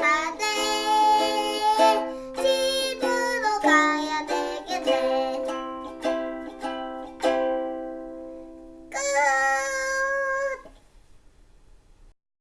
まで。自分のかやでけて。